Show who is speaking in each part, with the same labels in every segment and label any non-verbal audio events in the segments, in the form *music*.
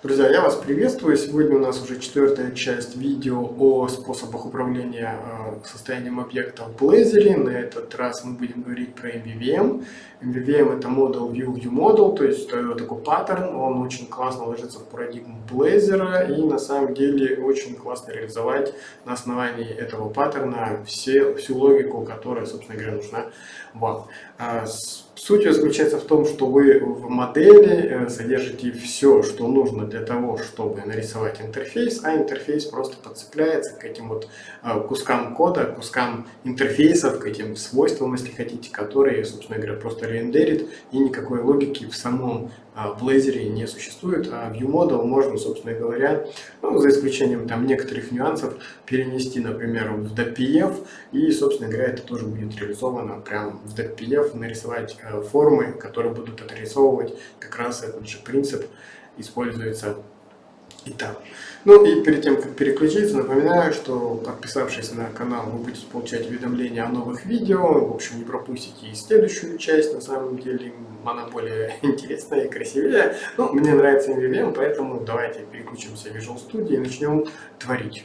Speaker 1: Друзья, я вас приветствую. Сегодня у нас уже четвертая часть видео о способах управления э, состоянием объекта в Blazor. На этот раз мы будем говорить про MVVM. MVVM это Model View View Model, то есть такой паттерн, он очень классно ложится в парадигму Blazor и на самом деле очень классно реализовать на основании этого паттерна все, всю логику, которая, собственно говоря, нужна вам. А, суть заключается в том, что вы в модели э, содержите все, что нужно для того, чтобы нарисовать интерфейс, а интерфейс просто подцепляется к этим вот э, кускам кода, кускам интерфейсов, к этим свойствам, если хотите, которые, собственно говоря, просто рендерит, и никакой логики в самом в Blazor не существует, а ViewModel можно, собственно говоря, ну, за исключением там некоторых нюансов, перенести, например, в DPF, и, собственно говоря, это тоже будет реализовано прямо в DPF, нарисовать э, формы, которые будут отрисовывать как раз этот же принцип используется Итак, ну и перед тем, как переключиться, напоминаю, что подписавшись на канал, вы будете получать уведомления о новых видео. В общем, не пропустите и следующую часть, на самом деле она более *laughs* интересная и красивее. Ну, мне нравится MVVM, поэтому давайте переключимся в Visual Studio и начнем творить.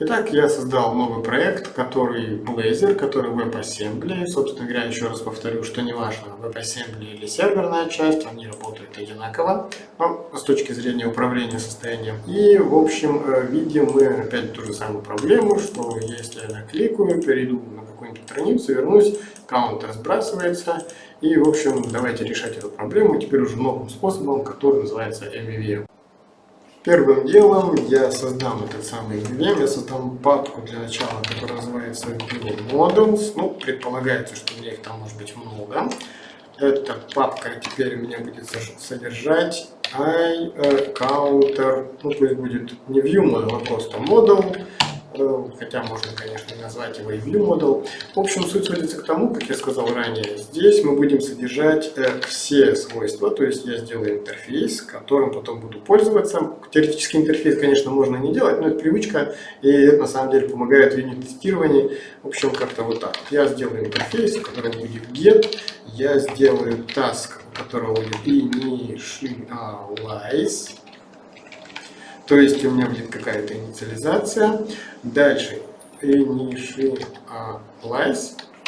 Speaker 1: Итак, я создал новый проект, который Blazor, который WebAssembly. Собственно говоря, еще раз повторю, что не важно, WebAssembly или серверная часть, они работают одинаково но с точки зрения управления состоянием. И, в общем, э, видим мы опять ту же самую проблему, что если я накликаю, перейду на какую-нибудь страницу, вернусь, каунтер сбрасывается. И, в общем, давайте решать эту проблему теперь уже новым способом, который называется MVVM. Первым делом я создам этот самый VM, я создам папку для начала, которая называется Models. Ну, предполагается, что у меня их там может быть много. Эта папка теперь у меня будет содержать i counter, ну пусть будет не view model, а просто model хотя можно, конечно, назвать его и view model. В общем, суть сводится к тому, как я сказал ранее, здесь мы будем содержать э, все свойства, то есть я сделаю интерфейс, которым потом буду пользоваться. Теоретический интерфейс, конечно, можно не делать, но это привычка, и это на самом деле помогает в юнит-тестировании. В общем, как-то вот так. Я сделаю интерфейс, у которого будет get, я сделаю task, у которого будет initialize, то есть у меня будет какая-то инициализация. Дальше. Initialize,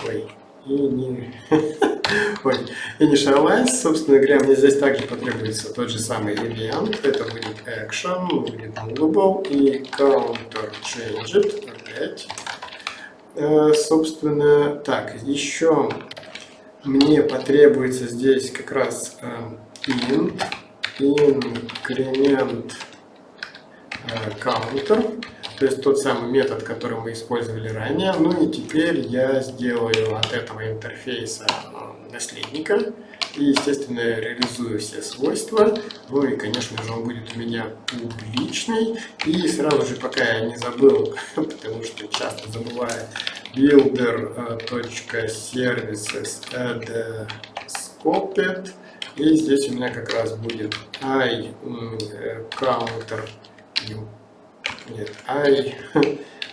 Speaker 1: ой, ini, *laughs* ой, initialize, собственно говоря, мне здесь также потребуется тот же самый event, это будет action, будет movable и counter changed, опять. Э, собственно, так, еще мне потребуется здесь как раз э, int, increment counter, то есть тот самый метод, который мы использовали ранее. Ну и теперь я сделаю от этого интерфейса э, наследника и, естественно, реализую все свойства. Ну и, конечно же, он будет у меня публичный. И сразу же, пока я не забыл, *laughs* потому что часто забываю, builder.services add scoped. И здесь у меня как раз будет i counter нет, i,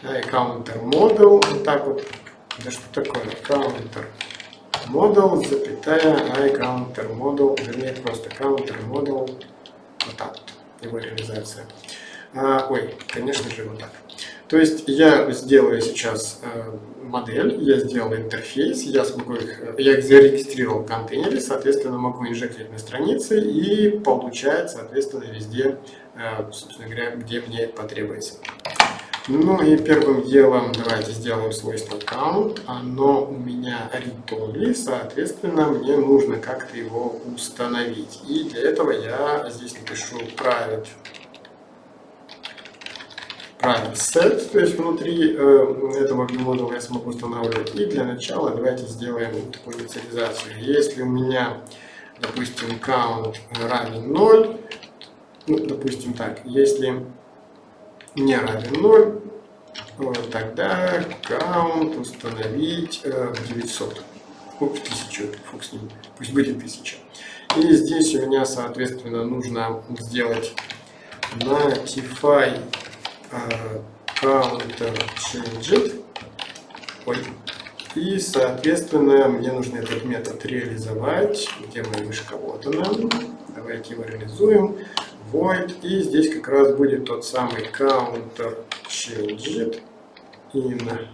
Speaker 1: i *laughs* counter model, вот так вот, да что такое, counter model, запятая, i counter model, вернее просто counter model, вот так вот, его реализация. А, ой, конечно же вот так. То есть я сделаю сейчас э, модель, я сделал интерфейс, я смогу их, я их зарегистрировал в контейнере, соответственно, могу инжектировать на странице и получать, соответственно, везде, э, собственно говоря, где мне потребуется. Ну и первым делом давайте сделаем свойство count. Оно у меня read-only, соответственно, мне нужно как-то его установить. И для этого я здесь напишу private private set, то есть внутри э, этого модуля я смогу устанавливать. И для начала давайте сделаем такую инициализацию. Если у меня, допустим, count равен 0, ну, допустим так, если не равен 0, вот, тогда count установить э, в 900, ну, в 1000, фук с ним, пусть будет 1000. И здесь у меня, соответственно, нужно сделать notify counter changed. Ой, И, соответственно, мне нужно этот метод реализовать. Где моя мышка? Вот она. Давайте его реализуем. Void. И здесь как раз будет тот самый counter changed in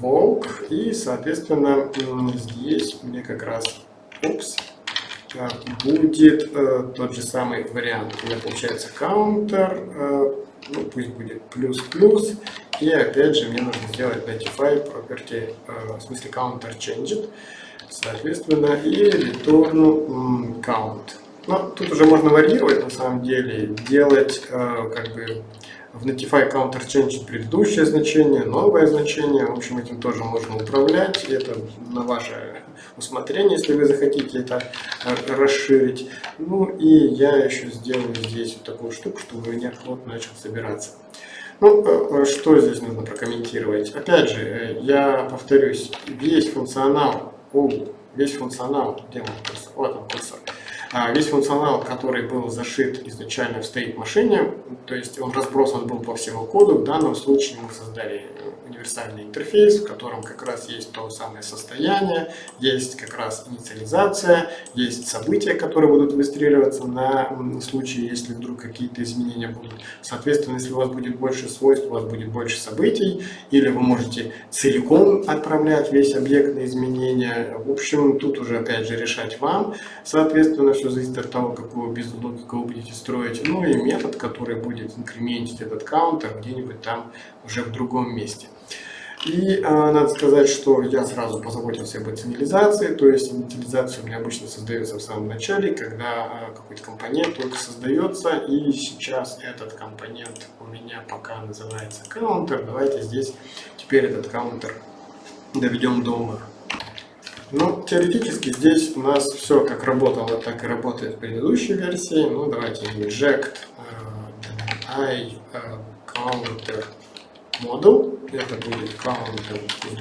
Speaker 1: волк. И, соответственно, здесь мне как раз упс, будет э, тот же самый вариант. У меня получается counter, э, ну, пусть будет плюс-плюс. И опять же мне нужно сделать notify property, э, в смысле counter changed. Соответственно, и return count. Но тут уже можно варьировать на самом деле, делать э, как бы в Notify Counter Change предыдущее значение, новое значение. В общем, этим тоже можно управлять. Это на ваше усмотрение, если вы захотите это расширить. Ну и я еще сделаю здесь вот такую штуку, чтобы у меня флот начал собираться. Ну, э, э, что здесь нужно прокомментировать? Опять же, э, я повторюсь, весь функционал, о, весь функционал, где он курсор? Вот он курсор весь функционал, который был зашит изначально в state машине, то есть он разбросан был по всему коду, в данном случае мы создали универсальный интерфейс, в котором как раз есть то самое состояние, есть как раз инициализация, есть события, которые будут регистрироваться на случай, если вдруг какие-то изменения будут. Соответственно, если у вас будет больше свойств, у вас будет больше событий, или вы можете целиком отправлять весь объект на изменения. В общем, тут уже опять же решать вам. Соответственно, все зависит от того, какую бизнес-логику вы будете строить. Ну и метод, который будет инкрементить этот каунтер где-нибудь там уже в другом месте. И а, надо сказать, что я сразу позаботился об инициализации, то есть инициализация у меня обычно создается в самом начале, когда а, какой-то компонент только создается, и сейчас этот компонент у меня пока называется counter. Давайте здесь теперь этот counter доведем до ума. Ну, теоретически здесь у нас все как работало, так и работает в предыдущей версии. Ну, давайте inject i uh, counter model. Это будет counter,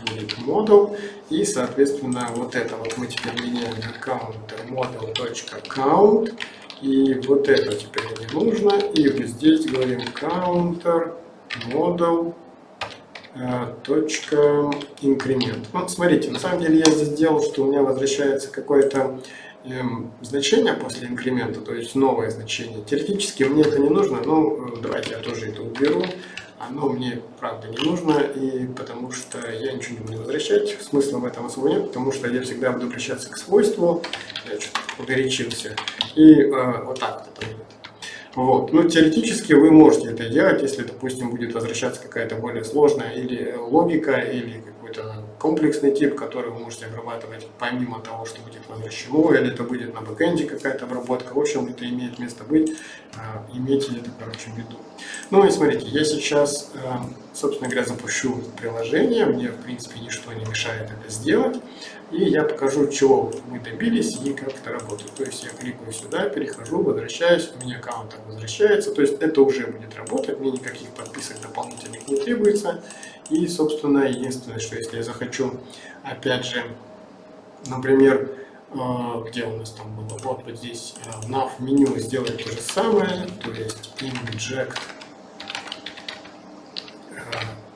Speaker 1: будет model. И, соответственно, вот это вот мы теперь меняем на counter model.count. И вот это теперь не нужно. И вот здесь говорим counter model Э, точка инкремент. Ну, смотрите, на самом деле я здесь сделал, что у меня возвращается какое-то эм, значение после инкремента, то есть новое значение. Теоретически мне это не нужно, но э, давайте я тоже это уберу. Оно мне, правда, не нужно, и потому что я ничего не буду возвращать. Смысла в этом особо нет, потому что я всегда буду обращаться к свойству. Я что-то погорячился. И э, вот так вот это вот. Ну, теоретически вы можете это делать, если, допустим, будет возвращаться какая-то более сложная или логика, или какой-то комплексный тип, который вы можете обрабатывать помимо того, что будет возвращено, или это будет на бэкэнде какая-то обработка. В общем, это имеет место быть. А, имейте это, короче, в виду. Ну и смотрите, я сейчас, а, собственно говоря, запущу приложение. Мне, в принципе, ничто не мешает это сделать. И я покажу, чего мы добились и как это работает. То есть я кликаю сюда, перехожу, возвращаюсь, у меня аккаунт возвращается. То есть это уже будет работать, мне никаких подписок дополнительных не требуется. И, собственно, единственное, что если я захочу, опять же, например, э, где у нас там было, вот, вот здесь в nav меню сделать то же самое, то есть inject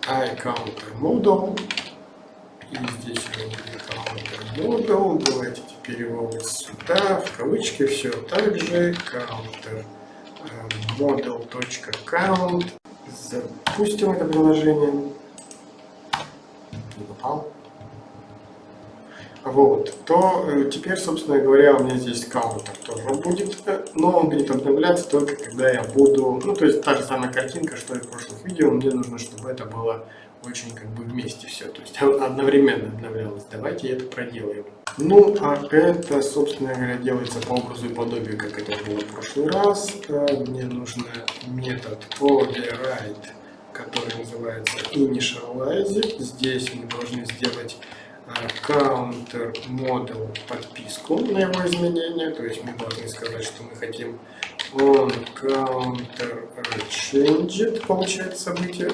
Speaker 1: iCounter model, и здесь model. Давайте теперь его вот сюда, в кавычки, все так же. Counter э, model.count. Запустим это приложение. Не попал. Вот, то э, теперь, собственно говоря, у меня здесь каунтер тоже будет, но он будет обновляться только когда я буду, ну, то есть та же самая картинка, что и в прошлых видео, мне нужно, чтобы это было очень как бы вместе все, то есть одновременно обновлялось. Давайте это проделаем. Ну, а это, собственно говоря, делается по образу и подобию, как это было в прошлый раз. Мне нужен метод override, который называется initialize. Здесь мы должны сделать а, counter model подписку на его изменения, то есть мы должны сказать, что мы хотим on counter changed, получается событие,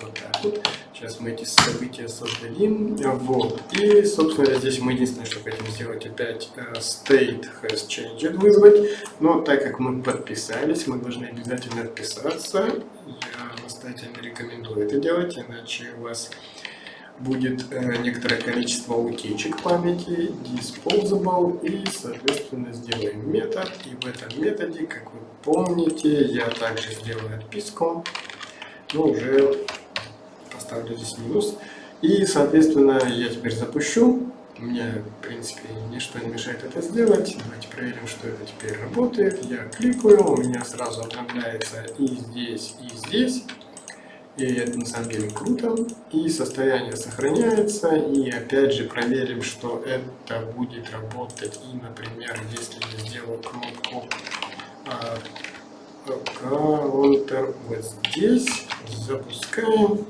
Speaker 1: вот так вот. Сейчас мы эти события создадим. Вот. И, собственно, здесь мы единственное, что хотим сделать, опять э, state has changed вызвать. Но так как мы подписались, мы должны обязательно отписаться. Я настоятельно рекомендую это делать, иначе у вас будет э, некоторое количество утечек памяти, disposable, и, соответственно, сделаем метод. И в этом методе, как вы помните, я также сделаю отписку, но уже поставлю здесь минус. И, соответственно, я теперь запущу. Мне, в принципе, ничто не мешает это сделать. Давайте проверим, что это теперь работает. Я кликаю, у меня сразу обновляется и здесь, и здесь. И это на самом деле круто. И состояние сохраняется. И опять же проверим, что это будет работать. И, например, если я сделаю кнопку а, Counter вот здесь, запускаем.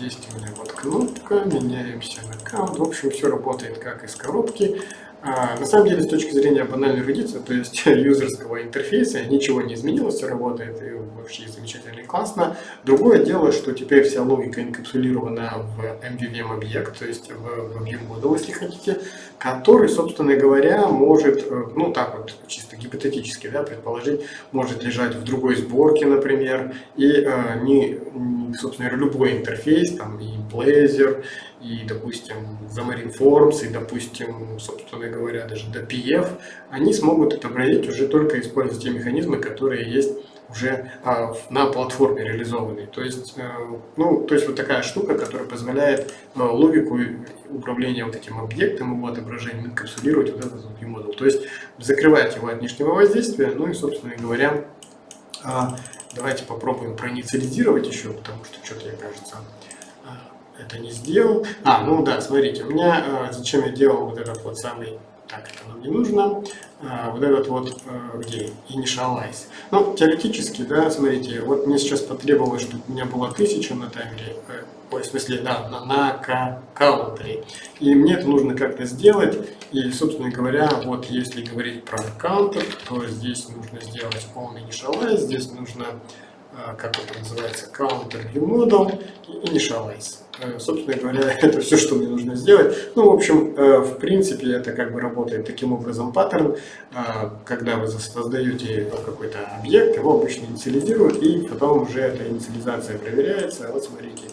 Speaker 1: Есть у меня вот кнопка, меняемся на аккаунт. В общем, все работает как из коробки. А, на самом деле, с точки зрения банальной эрудиции, то есть *laughs* юзерского интерфейса, ничего не изменилось, все работает и вообще замечательно и классно. Другое дело, что теперь вся логика инкапсулирована в MVVM объект, то есть в, View Model, если хотите, который, собственно говоря, может, э, ну так вот, чисто гипотетически, да, предположить, может лежать в другой сборке, например, и э, не, собственно говоря, любой интерфейс, там и Blazor, и, допустим, Xamarin Forms, и, допустим, собственно говоря, даже DPF, они смогут отобразить уже только используя те механизмы, которые есть уже а, на платформе реализованной. То есть, а, ну, то есть вот такая штука, которая позволяет а, логику управления вот этим объектом, его отображением инкапсулировать вот этот вот модуль. То есть закрывать его от внешнего воздействия, ну и, собственно говоря, а, давайте попробуем проинициализировать еще, потому что что-то, я кажется, это не сделал. А, ну да, смотрите, у меня, э, зачем я делал вот этот вот самый, так, это нам не нужно, э, вот этот вот, э, где, initialize. Ну, теоретически, да, смотрите, вот мне сейчас потребовалось, чтобы у меня было 1000 на таймере, ой, в смысле, да, на, на каунтере. И мне это нужно как-то сделать. И, собственно говоря, вот если говорить про каунтер, то здесь нужно сделать on initialize, здесь нужно как это называется, counter view model и initialize. Э, собственно говоря, *laughs* это все, что мне нужно сделать. Ну, в общем, э, в принципе, это как бы работает таким образом паттерн. А, когда вы создаете какой-то объект, его обычно инициализируют, и потом уже эта инициализация проверяется. Вот смотрите,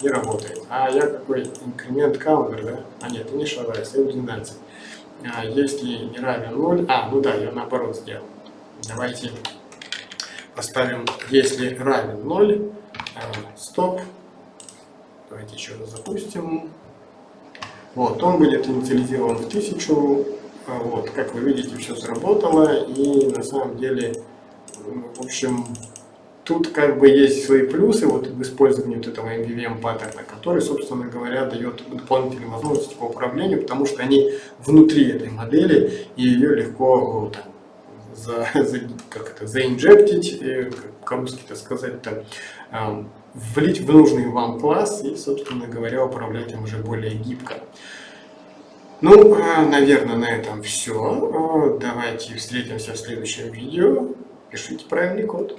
Speaker 1: не работает. А я какой инкремент counter, да? А нет, initialize, M12. А если не равен 0, а, ну да, я наоборот сделал. Давайте поставим, если равен 0, э, стоп. Давайте еще раз запустим. Вот, он будет инициализирован в 1000. Э, вот, как вы видите, все сработало. И на самом деле, в общем, тут как бы есть свои плюсы вот в использовании вот этого MVVM паттерна, который, собственно говоря, дает дополнительные возможности по управлению, потому что они внутри этой модели, и ее легко там, за, за, как это, заинжектить, по-русски это сказать, там, влить в нужный вам класс и, собственно говоря, управлять им уже более гибко. Ну, а, наверное, на этом все. Давайте встретимся в следующем видео. Пишите правильный код.